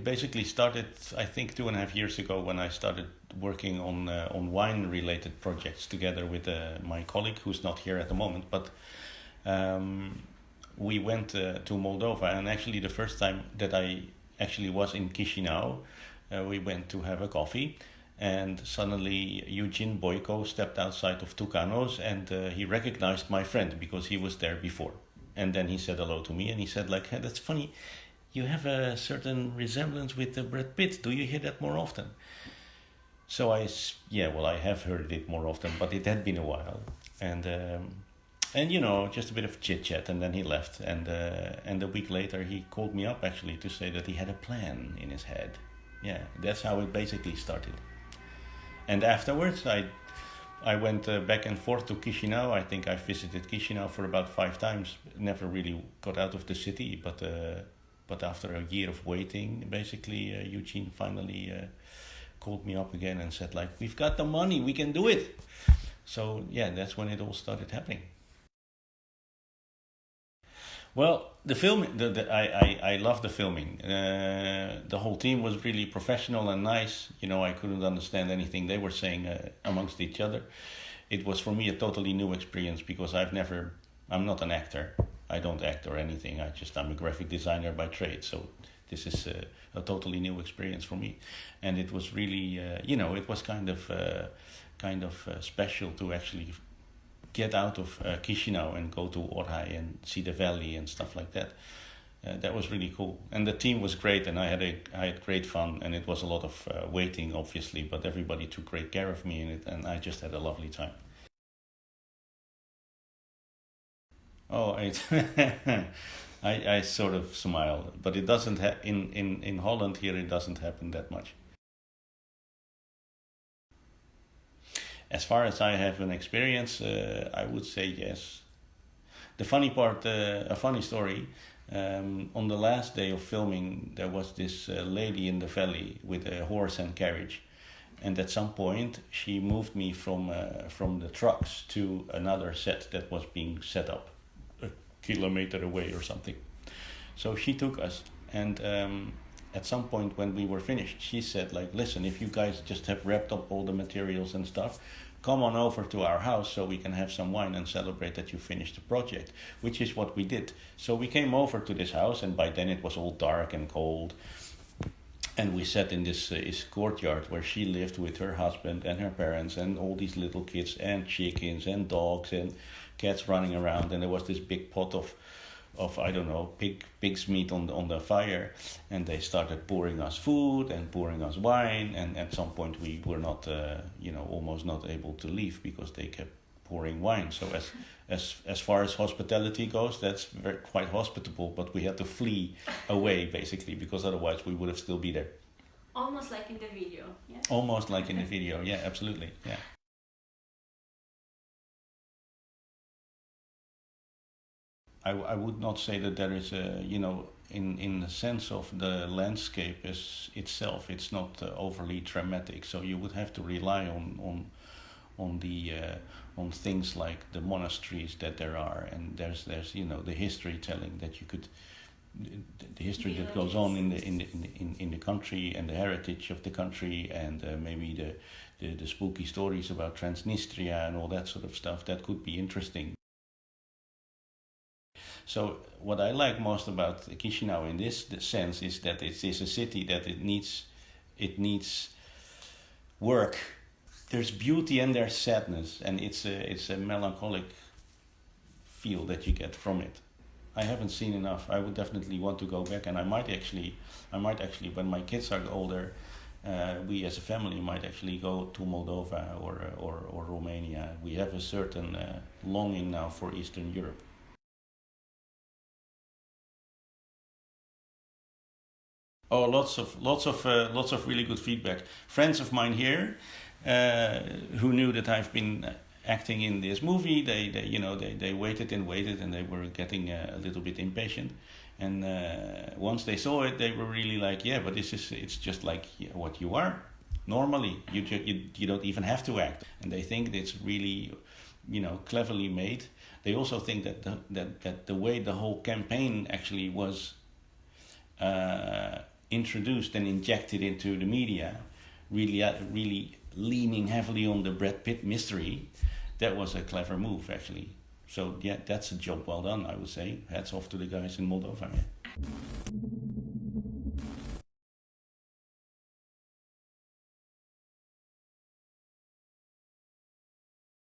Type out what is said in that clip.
it basically started, I think, two and a half years ago when I started working on uh, on wine related projects together with uh, my colleague who's not here at the moment. But um, we went uh, to Moldova, and actually, the first time that I actually was in Chisinau, uh, we went to have a coffee. And suddenly, Eugene Boyko stepped outside of Tucanos and uh, he recognized my friend because he was there before. And then he said hello to me and he said, like, hey, that's funny you have a certain resemblance with uh, Brad Pitt. Do you hear that more often? So I, yeah, well, I have heard it more often, but it had been a while, and um, and you know, just a bit of chit chat, and then he left, and uh, and a week later he called me up actually to say that he had a plan in his head. Yeah, that's how it basically started. And afterwards, I I went uh, back and forth to Chisinau. I think I visited Chisinau for about five times. Never really got out of the city, but uh, but after a year of waiting, basically, uh, Eugene finally uh, called me up again and said, like, we've got the money, we can do it. So yeah, that's when it all started happening. Well, the film, the, the, I, I, I love the filming. Uh, the whole team was really professional and nice. You know, I couldn't understand anything they were saying uh, amongst each other. It was for me a totally new experience because I've never, I'm not an actor. I don't act or anything. I just I'm a graphic designer by trade. So this is a, a totally new experience for me, and it was really uh, you know it was kind of uh, kind of uh, special to actually get out of uh, Chisinau and go to Orhei and see the valley and stuff like that. Uh, that was really cool, and the team was great, and I had a I had great fun, and it was a lot of uh, waiting, obviously, but everybody took great care of me in it, and I just had a lovely time. Oh, it I, I sort of smile, but it doesn't ha- in, in, in Holland here it doesn't happen that much. As far as I have an experience, uh, I would say yes. The funny part, uh, a funny story. Um, on the last day of filming, there was this uh, lady in the valley with a horse and carriage, and at some point she moved me from uh, from the trucks to another set that was being set up kilometer away or something. So she took us, and um, at some point when we were finished, she said, like, listen, if you guys just have wrapped up all the materials and stuff, come on over to our house so we can have some wine and celebrate that you finished the project, which is what we did. So we came over to this house, and by then it was all dark and cold. And we sat in this, uh, this courtyard where she lived with her husband and her parents and all these little kids and chickens and dogs and cats running around, and there was this big pot of of I don't know pig pig's meat on the, on the fire, and they started pouring us food and pouring us wine, and at some point we were not uh, you know almost not able to leave because they kept pouring wine. So as as as far as hospitality goes, that's very, quite hospitable, but we had to flee away basically because otherwise we would have still be there. Almost like in the video. Yeah. Almost like in the video. Yeah, absolutely. Yeah. I, I would not say that there is a you know in in the sense of the landscape is itself it's not uh, overly dramatic so you would have to rely on on on the uh, on things like the monasteries that there are and there's there's you know the history telling that you could the history that goes on in the in the, in, in the country and the heritage of the country and uh, maybe the, the the spooky stories about Transnistria and all that sort of stuff that could be interesting so what I like most about Chisinau in this sense is that it is a city that it needs, it needs work. There's beauty and there's sadness, and it's a it's a melancholic feel that you get from it. I haven't seen enough. I would definitely want to go back, and I might actually, I might actually, when my kids are older, uh, we as a family might actually go to Moldova or or or Romania. We have a certain uh, longing now for Eastern Europe. Oh, lots of lots of uh, lots of really good feedback. Friends of mine here, who knew that I've been acting in this movie, they, they you know they, they waited and waited and they were getting a, a little bit impatient. And uh, once they saw it, they were really like, yeah, but this is it's just like what you are normally. You ju- you you don't even have to act, and they think it's really, you know, cleverly made. They also think that the, that that the way the whole campaign actually was. Uh, introduced and injected into the media, really, uh, really leaning heavily on the Brad Pitt mystery, that was a clever move actually. So yeah, that's a job well done, I would say. Hats off to the guys in Moldova. Yeah.